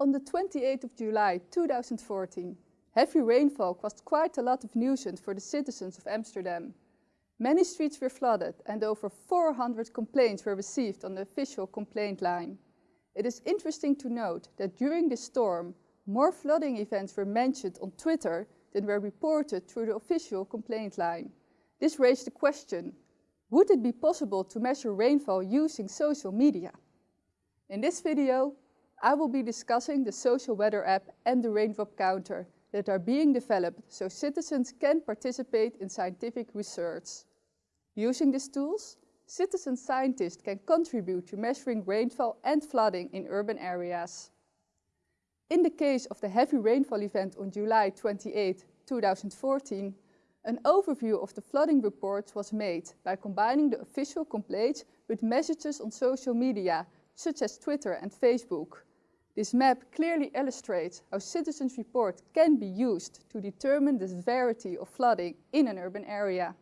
On the 28th of July 2014, heavy rainfall caused quite a lot of nuisance for the citizens of Amsterdam. Many streets were flooded and over 400 complaints were received on the official complaint line. It is interesting to note that during the storm, more flooding events were mentioned on Twitter than were reported through the official complaint line. This raised the question, would it be possible to measure rainfall using social media? In this video, I will be discussing the social weather app and the raindrop counter that are being developed so citizens can participate in scientific research. Using these tools, citizen scientists can contribute to measuring rainfall and flooding in urban areas. In the case of the heavy rainfall event on July 28, 2014, an overview of the flooding reports was made by combining the official complaints with messages on social media, such as Twitter and Facebook. This map clearly illustrates how citizens' report can be used to determine the severity of flooding in an urban area.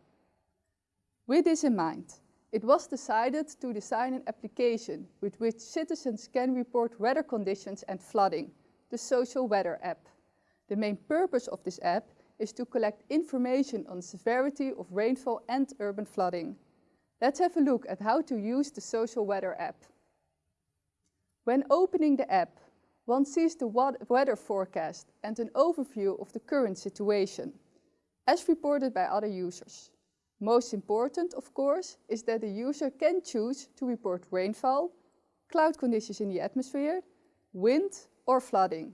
With this in mind, it was decided to design an application with which citizens can report weather conditions and flooding, the Social Weather app. The main purpose of this app is to collect information on severity of rainfall and urban flooding. Let's have a look at how to use the Social Weather app. When opening the app, one sees the weather forecast and an overview of the current situation, as reported by other users. Most important, of course, is that the user can choose to report rainfall, cloud conditions in the atmosphere, wind or flooding.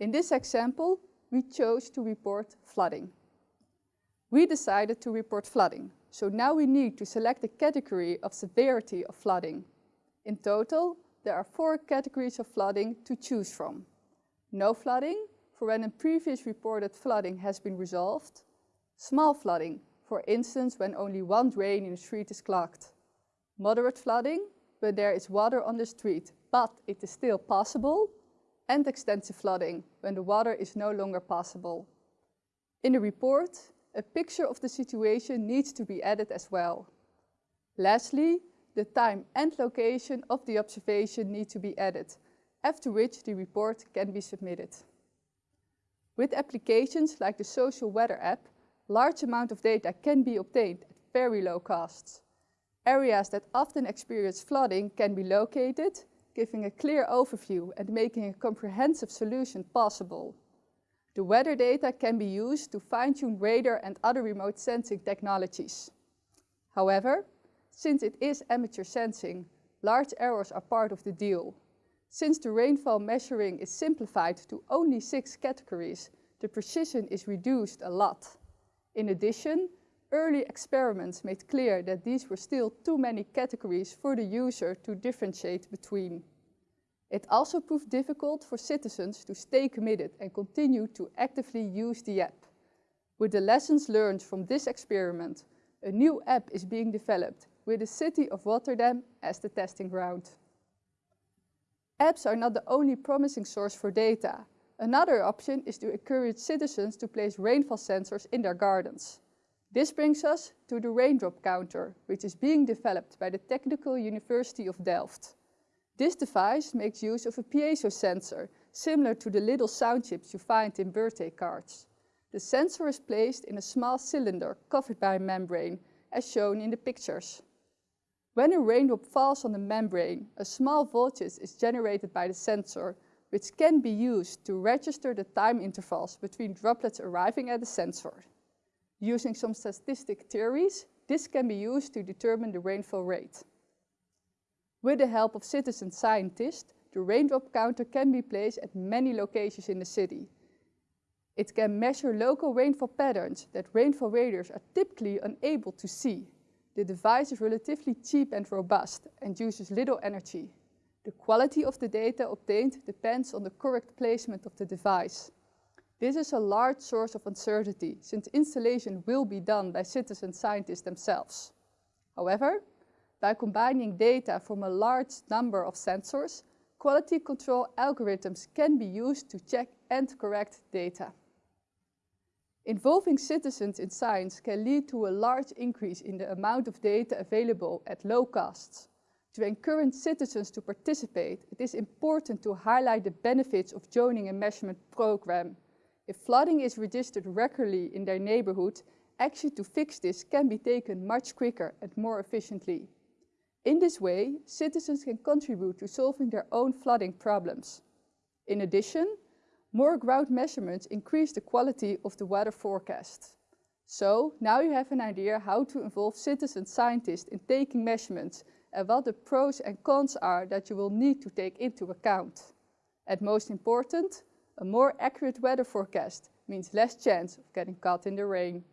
In this example, we chose to report flooding. We decided to report flooding, so now we need to select a category of severity of flooding. In total, there are four categories of flooding to choose from. No flooding, for when a previous reported flooding has been resolved. Small flooding, for instance when only one drain in a street is clogged. Moderate flooding, when there is water on the street, but it is still passable. And extensive flooding, when the water is no longer passable. In the report, a picture of the situation needs to be added as well. Lastly, the time and location of the observation need to be added, after which the report can be submitted. With applications like the Social Weather app, large amount of data can be obtained at very low costs. Areas that often experience flooding can be located, giving a clear overview and making a comprehensive solution possible. The weather data can be used to fine-tune radar and other remote sensing technologies. However, since it is amateur sensing, large errors are part of the deal. Since the rainfall measuring is simplified to only six categories, the precision is reduced a lot. In addition, early experiments made clear that these were still too many categories for the user to differentiate between. It also proved difficult for citizens to stay committed and continue to actively use the app. With the lessons learned from this experiment, a new app is being developed with the city of Rotterdam as the testing ground. Apps are not the only promising source for data. Another option is to encourage citizens to place rainfall sensors in their gardens. This brings us to the raindrop counter, which is being developed by the Technical University of Delft. This device makes use of a piezo sensor, similar to the little sound chips you find in birthday cards. The sensor is placed in a small cylinder covered by a membrane, as shown in the pictures. When a raindrop falls on the membrane, a small voltage is generated by the sensor, which can be used to register the time intervals between droplets arriving at the sensor. Using some statistic theories, this can be used to determine the rainfall rate. With the help of citizen scientists, the raindrop counter can be placed at many locations in the city. It can measure local rainfall patterns that rainfall radars are typically unable to see. The device is relatively cheap and robust and uses little energy. The quality of the data obtained depends on the correct placement of the device. This is a large source of uncertainty since installation will be done by citizen scientists themselves. However, by combining data from a large number of sensors, quality control algorithms can be used to check and correct data. Involving citizens in science can lead to a large increase in the amount of data available at low costs. To encourage citizens to participate, it is important to highlight the benefits of joining a measurement program. If flooding is registered regularly in their neighborhood, action to fix this can be taken much quicker and more efficiently. In this way, citizens can contribute to solving their own flooding problems. In addition, more ground measurements increase the quality of the weather forecast. So now you have an idea how to involve citizen scientists in taking measurements and what the pros and cons are that you will need to take into account. And most important, a more accurate weather forecast means less chance of getting caught in the rain.